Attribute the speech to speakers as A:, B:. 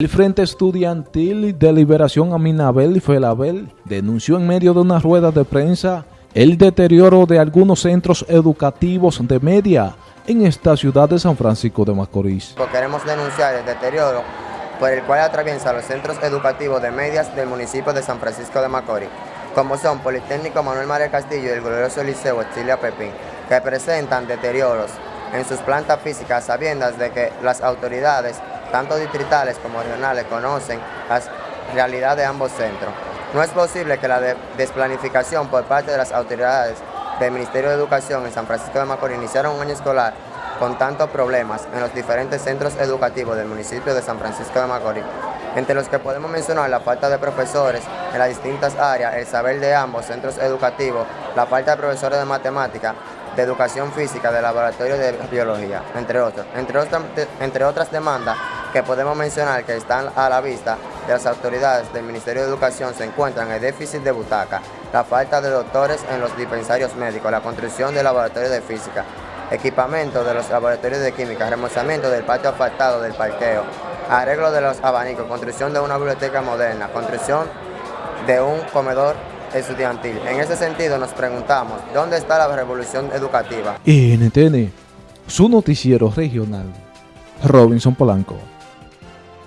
A: El Frente Estudiantil de Liberación Aminabel y Felabel denunció en medio de una rueda de prensa el deterioro de algunos centros educativos de media en esta ciudad de San Francisco de Macorís.
B: Queremos denunciar el deterioro por el cual atraviesa los centros educativos de medias del municipio de San Francisco de Macorís, como son Politécnico Manuel María Castillo y el glorioso Liceo Chilia Pepín, que presentan deterioros en sus plantas físicas sabiendas de que las autoridades tanto distritales como regionales, conocen las realidades de ambos centros. No es posible que la desplanificación por parte de las autoridades del Ministerio de Educación en San Francisco de Macorís iniciara un año escolar con tantos problemas en los diferentes centros educativos del municipio de San Francisco de Macorís, entre los que podemos mencionar la falta de profesores en las distintas áreas, el saber de ambos centros educativos, la falta de profesores de matemática, de educación física, de laboratorio de biología, entre otros. Entre, otras, entre otras demandas que podemos mencionar que están a la vista de las autoridades del Ministerio de Educación se encuentran el déficit de butaca, la falta de doctores en los dispensarios médicos, la construcción de laboratorios de física, equipamiento de los laboratorios de química, remozamiento del patio asfaltado del parqueo, arreglo de los abanicos, construcción de una biblioteca moderna, construcción de un comedor estudiantil. En ese sentido nos preguntamos, ¿dónde está la revolución educativa?
A: NTN, su noticiero regional, Robinson Polanco.